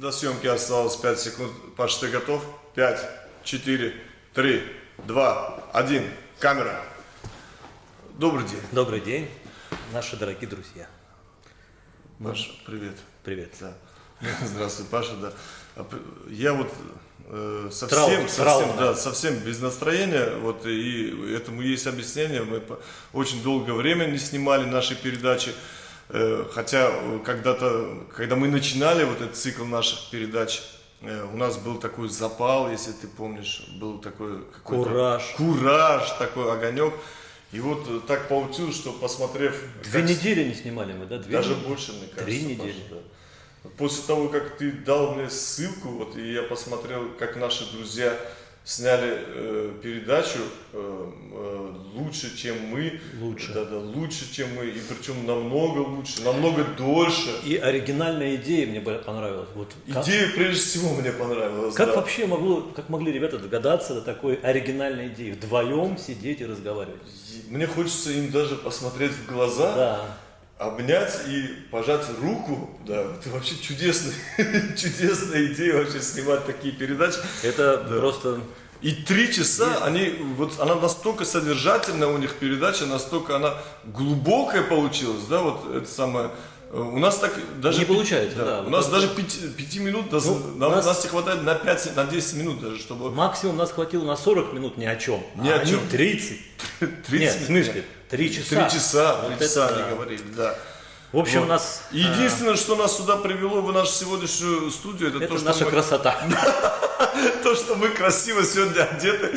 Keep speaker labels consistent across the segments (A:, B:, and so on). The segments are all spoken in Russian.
A: До съемки осталось 5 секунд. Паш, ты готов? 5, 4, 3, 2, 1. Камера. Добрый день.
B: Добрый день, наши дорогие друзья.
A: Паша, привет.
B: Привет.
A: Да. Здравствуй, Паша, да. А Я вот э, совсем,
B: Травма,
A: совсем,
B: травма.
A: да, совсем без настроения, вот и этому есть объяснение. Мы очень долгое время не снимали наши передачи, хотя э, когда-то, когда мы начинали вот этот цикл наших передач, э, у нас был такой запал, если ты помнишь, был такой
B: Кураж.
A: кураж, такой огонек. И вот э, так получилось, что посмотрев
B: Две
A: как
B: недели не снимали мы, да? Две
A: даже
B: недели?
A: больше, мне кажется.
B: Три недели.
A: да. После того, как ты дал мне ссылку, вот и я посмотрел, как наши друзья сняли э, передачу э, э, лучше, чем мы.
B: Лучше.
A: Да, да, лучше, чем мы. И причем намного лучше, намного дольше.
B: И оригинальная идея мне понравилась. Вот как,
A: Идея прежде всего мне понравилась.
B: как
A: да.
B: вообще могло, как могли ребята догадаться до такой оригинальной идеи? Вдвоем сидеть и разговаривать.
A: Мне хочется им даже посмотреть в глаза.
B: Да.
A: Обнять и пожать руку, да, это вообще чудесная, чудесная идея вообще снимать такие передачи.
B: Это просто
A: И три часа, они, вот она настолько содержательная у них передача, настолько она глубокая получилась, да, вот это самое. э, У нас так даже
B: Не получается, да.
A: У
B: Вот
A: нас даже пяти, пяти минут, нас,
B: Ну,
A: нам,
B: у нас-
A: нас не хватает на 5, на 10 минут даже, чтобы
B: максимум нас хватило на 40 минут ни о чем.
A: Ни
B: а
A: о чем.
B: 30.
A: 30
B: Нет, в смысле, 3 часа.
A: Три часа,
B: Вот
A: три
B: это
A: часа
B: да.
A: они говорили, да.
B: В общем,
A: Вот.
B: нас...
A: И Единственное, что нас сюда привело в нашу сегодняшнюю студию, это,
B: Это
A: то, что
B: наша
A: мы,
B: красота.
A: то, что мы красиво сегодня одеты.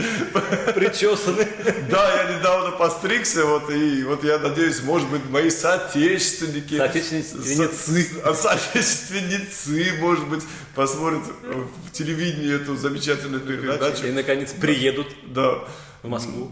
B: Причесаны.
A: Да, я недавно постригся, вот, и вот я надеюсь, может быть, мои соотечественники,
B: Соотечественницы.
A: со- соотечественницы, может быть, посмотрят в телевидении эту замечательную передачу.
B: И, наконец, приедут
A: Да.
B: в Москву.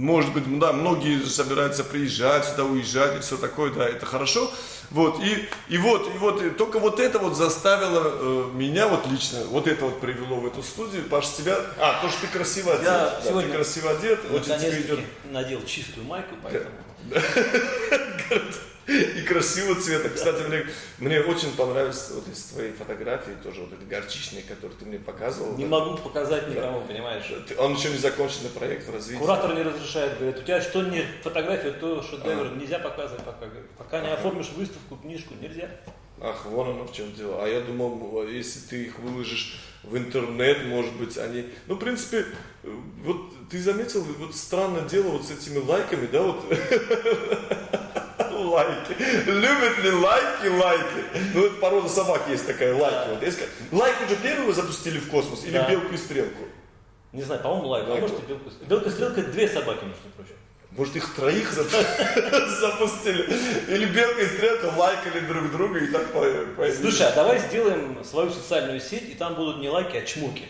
A: Может быть, да, многие собираются приезжать сюда, уезжать и все такое, да, это хорошо. Вот, и, и вот, и вот, и только вот это вот заставило э, меня, вот лично, вот это вот привело в эту студию. Паш, тебя, а, то, что ты красиво одет,
B: Я
A: да,
B: сегодня
A: ты красиво одет, очень тебе идет
B: надел чистую майку, поэтому...
A: красивого цвета. Кстати, мне, мне очень понравились вот из твоей фотографии, тоже вот эти горчичные, которые ты мне показывал.
B: Не могу показать никому, понимаешь?
A: Ты- Он еще не законченный проект в развитии.
B: Куратор не разрешает, говорит, у тебя что не фотография, то шедевр, нельзя показывать пока. Пока не оформишь выставку, книжку, нельзя.
A: Ах, вон оно в чем дело. А я думал, если ты их выложишь в интернет, может быть, они... Ну, в принципе, э, вот ты заметил, вот странное дело вот с этими лайками, да, вот... Лайки. Любят ли лайки лайки? Ну, это порода собак есть такая, лайки. Вот, если... Лайку же первого запустили в космос или
B: Да.
A: белку и стрелку?
B: Не знаю, по-моему,
A: Лайка,
B: может и белка. Белка и стрелка две собаки, между прочим.
A: Может, их троих за- запустили? Или белка и стрелка лайкали друг друга и так по- появились?
B: Слушай, а давай сделаем свою социальную сеть, и там будут не лайки, а чмоки.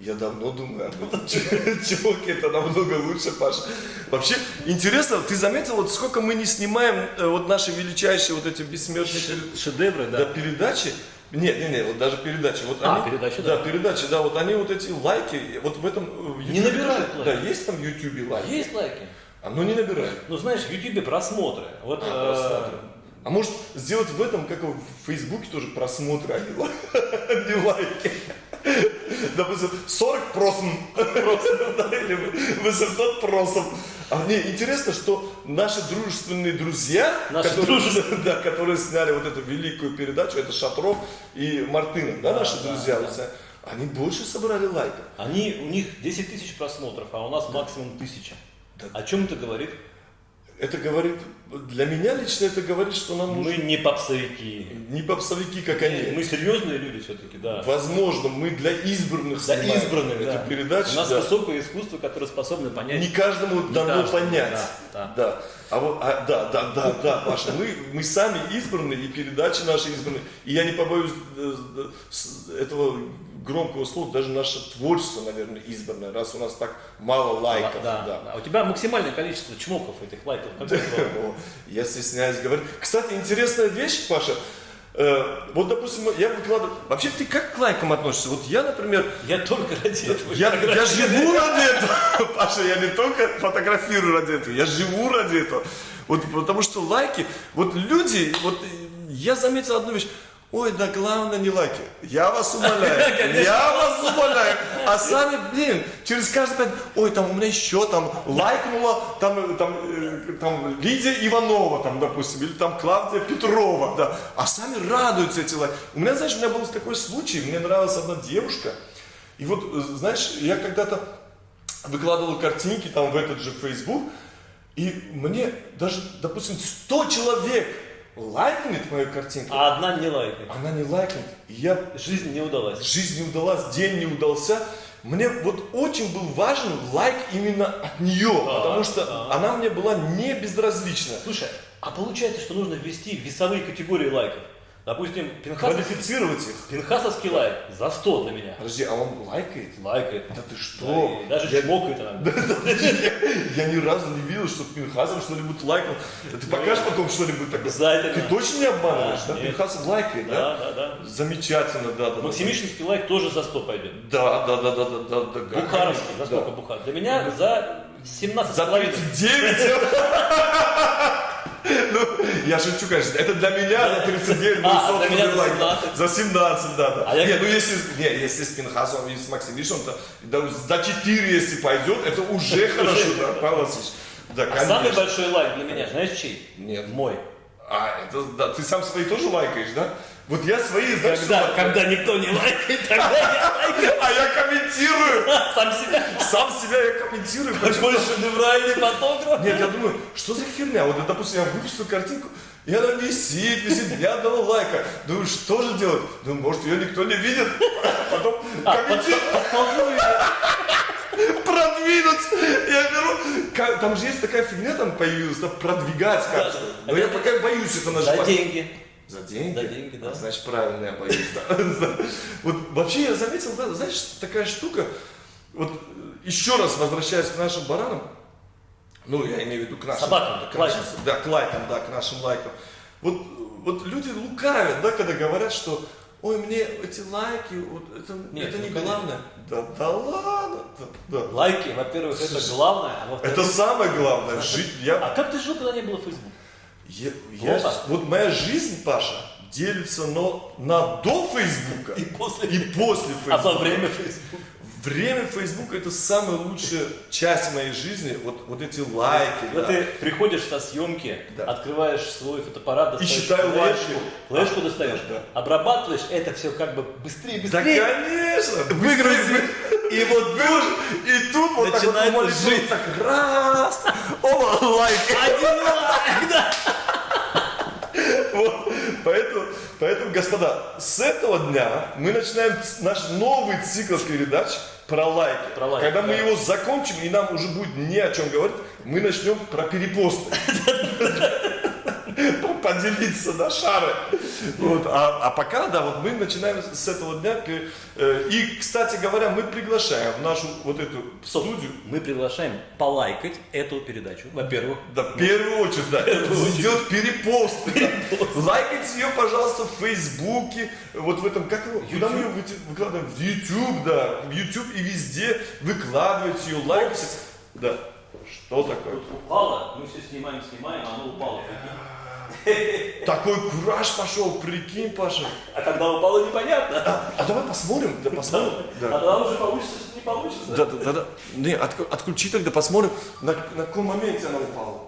A: Я давно думаю об этом. Чуваки, это намного лучше, Паша. Вообще, интересно, ты заметил, вот сколько мы не снимаем э, вот наши величайшие вот эти бессмертные
B: Шедевры,
A: да,
B: да.
A: передачи? Нет, нет, нет, вот даже передачи. Вот
B: А,
A: они,
B: передачи,
A: да.
B: да.
A: передачи, да, вот они вот эти лайки, вот в этом... э, в
B: Не набирают лайки.
A: Да, есть там в Ютубе лайки.
B: Есть лайки.
A: Оно не набирает.
B: Ну, знаешь, в Ютубе просмотры. Вот,
A: А,
B: э,
A: просмотры. А может сделать в этом, как в Фейсбуке тоже просмотры, а не а лайки. Допустим, 40 просм, да, или 800 просм. А мне интересно, что наши дружественные друзья,
B: Наши
A: которые, да, которые сняли вот эту великую передачу, это Шатров и Мартынов, да, наши
B: да,
A: друзья,
B: да.
A: вот, они больше собрали лайков.
B: они, у них 10 тысяч просмотров, а у нас максимум тысяча.
A: Да.
B: О чем это говорит?
A: Это говорит, для меня лично это говорит, что нам
B: Мы
A: нужны
B: не попсовики.
A: Не попсовики, как они.
B: Мы серьезные люди все-таки, да.
A: Возможно, мы для избранных снимаем
B: избранных,
A: эту
B: да.
A: передачу.
B: У нас
A: да.
B: высокое искусство, которое способно понять.
A: Не каждому дано
B: каждому,
A: понять.
B: да, да.
A: А вот, а, да, да, да, да, Паша, мы, мы сами избранные, и передачи наши избранные. И я не побоюсь э, э, этого громкого слова, даже наше творчество, наверное, избранное, раз у нас так мало лайков.
B: Да,
A: да.
B: да. У тебя максимальное количество чмоков этих лайков. Твое?
A: О, Я стесняюсь говорить. Кстати, интересная вещь, Паша. Э, вот, допустим, я выкладываю... Вообще, ты как к лайкам относишься? Вот я, например,
B: Я только ради этого.
A: Я, я живу ради этого, Паша, я не только фотографирую ради этого, я живу ради этого. Вот потому что лайки, вот люди, вот э, я заметил одну вещь, Ой, да главное не лайки. Я вас умоляю. Я вас умоляю. А сами, блин, через каждый пять, ой, там у меня еще там лайкнула, там, там, э, там Лидия Иванова, там, допустим, или там Клавдия Петрова, да. А сами радуются эти лайки. У меня, знаешь, у меня был такой случай, мне нравилась одна девушка, и вот, э, знаешь, я когда-то выкладывал картинки там в этот же Facebook, и мне даже, допустим, 100 человек лайкнет мою картинку,
B: А одна не лайкает.
A: она не лайкнет. И я,
B: Жизнь не удалась.
A: жизнь не удалась, день не удался. Мне вот очень был важен лайк именно от нее, потому что
B: да.
A: она мне была не безразлична.
B: Слушай, а получается, что нужно ввести весовые категории лайков. Допустим, Пинхас...
A: Квалифицировать их.
B: Пинхасовский лайк за 100 для меня.
A: Подожди, а он лайкает?
B: Лайкает.
A: Да ты что?
B: Да, даже
A: я,
B: чмокает иногда.
A: я ни разу не видел, что Пинхасов что-нибудь лайкал. Ты покажешь потом что-нибудь такое?
B: Обязательно.
A: Ты точно не обманываешь,
B: Да.
A: Пинхасов лайкает, да?
B: Да, да, да.
A: Замечательно, да.
B: Максимишинский лайк тоже за 100 пойдет.
A: Да, да, да, да, да, да, да.
B: Бухаровский, за сколько Бухар? Для меня за 17
A: За 39? Ну, я шучу, конечно. Это для меня за 39 был
B: А, для меня за
A: лайк.
B: 17.
A: За 17, да, да.
B: А
A: не, ну если, не, если с Пинхасом и с Максимишем, то да, за 4, если пойдет, это уже хорошо, да, Павел Васильевич. Да,
B: А самый большой лайк для меня, знаешь чей?
A: Нет.
B: Мой.
A: А, это, да, ты сам свои тоже лайкаешь, да? Вот я свои, знаешь, что
B: Когда,
A: лайкаю?
B: когда никто не лайкает, тогда я лайкаю.
A: А я комментирую!
B: Сам себя.
A: Сам себя я комментирую.
B: Такой шедевральный фотограф.
A: Нет, я думаю, что за херня? Вот, допустим, я выпустил картинку, и она висит, висит, ни одного лайка. Думаю, что же делать? Думаю, может, ее никто не видит? Потом комментирую, продвинуть. Я беру, там же есть такая фигня там появилась, там продвигать как Но я пока боюсь это
B: За
A: нажимать.
B: деньги.
A: За деньги?
B: За деньги, да.
A: А, значит, правильно я боюсь. Вот вообще я заметил, да, знаешь, такая штука, вот э, еще раз возвращаясь к нашим баранам, ну, я имею в виду к нашим...
B: Собакам,
A: к
B: лайкам.
A: Да, к лайкам, да, к нашим лайкам. Вот, вот люди лукавят, да, когда говорят, что ой, мне эти лайки, вот это,
B: Нет,
A: это
B: ну,
A: не
B: конечно.
A: главное. Да, да ладно, да, да.
B: Лайки, во-первых, это главное, а во-вторых...
A: Это самое главное. Жить, я,
B: А как ты жил, когда не было Facebook?
A: я, я- вот моя жизнь, Паша, делится но на до Фейсбука
B: И после.
A: и после Фейсбука.
B: А во время Facebook?
A: Время Фейсбука это самая лучшая часть моей жизни. Вот, вот эти лайки.
B: Когда
A: да.
B: ты приходишь со съемки,
A: Да.
B: открываешь свой фотоаппарат, достаешь
A: считай
B: флешку,
A: лайки.
B: флешку достаешь,
A: Да.
B: обрабатываешь, это все как бы быстрее,
A: Да,
B: быстрее.
A: конечно!
B: Выгрузи.
A: И вот тут, и тут вот так вот
B: Начинается жизнь.
A: так раз, оба, лайк.
B: Один лайк, да.
A: Вот. Поэтому, господа, с этого дня мы начинаем наш новый цикл передач про лайки.
B: Про лайки,
A: Когда мы
B: да.
A: его закончим, и нам уже будет не о чем говорить, мы начнем про перепосты. Поделиться на шары. Вот. А, а пока, да, вот мы начинаем с этого дня. э, И, кстати говоря, мы приглашаем в нашу вот эту студию
B: Мы приглашаем полайкать эту передачу, во-первых.
A: Да, в первую очередь, да. Сделать перепосты. да. Лайкайте ее, пожалуйста, в Фейсбуке, вот в этом, как его, куда мы ее выкладываем? В YouTube, да, в YouTube и везде выкладывайте ее, лайкайте. Да. Что такое?
B: Тут упало, мы все снимаем, снимаем, а оно упало.
A: Такой кураж пошел, прикинь, Паша.
B: А когда упало, непонятно.
A: А давай посмотрим, да посмотрим.
B: А
A: Да.
B: тогда уже получится, что не получится.
A: Да, да, да, да. Не, отку- отключи тогда, посмотрим, на, на каком моменте она упала.